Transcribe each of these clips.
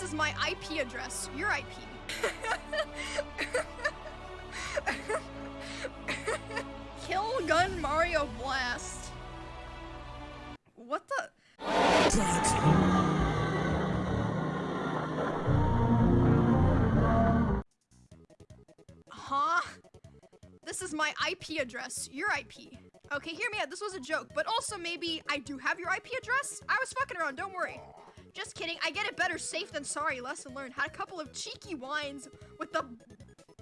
This is my IP address. Your IP. Kill Gun Mario Blast. What the? Huh? This is my IP address. Your IP. Okay, hear me out. This was a joke, but also maybe I do have your IP address. I was fucking around. Don't worry. Just kidding. I get it better safe than sorry. Lesson learned. Had a couple of cheeky wines with the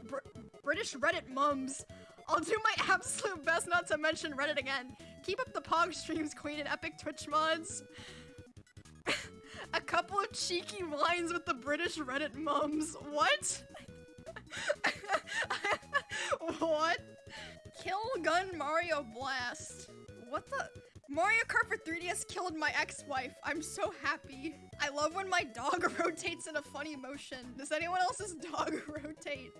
Br British Reddit mums. I'll do my absolute best not to mention Reddit again. Keep up the Pog streams, Queen, and epic Twitch mods. a couple of cheeky wines with the British Reddit mums. What? what? Kill Gun Mario Blast. What the? Mario Kart for 3DS killed my ex-wife. I'm so happy. I love when my dog rotates in a funny motion. Does anyone else's dog rotate?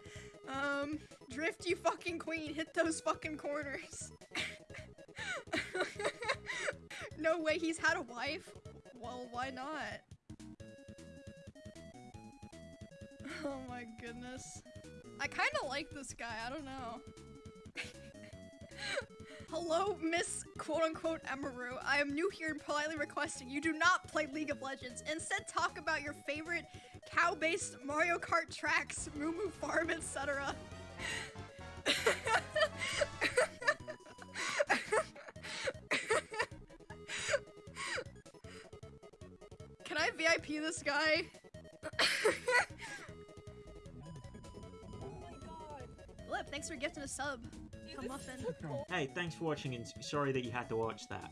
Um, drift you fucking queen. Hit those fucking corners. no way he's had a wife? Well, why not? Oh my goodness. I kind of like this guy. I don't know. Hello, Miss quote unquote Emiru. I am new here and politely requesting you do not play League of Legends. Instead, talk about your favorite cow based Mario Kart tracks, Moo Moo Farm, etc. Can I VIP this guy? Lip, thanks for gifting a sub. Come muffin. Hey, thanks for watching and sorry that you had to watch that.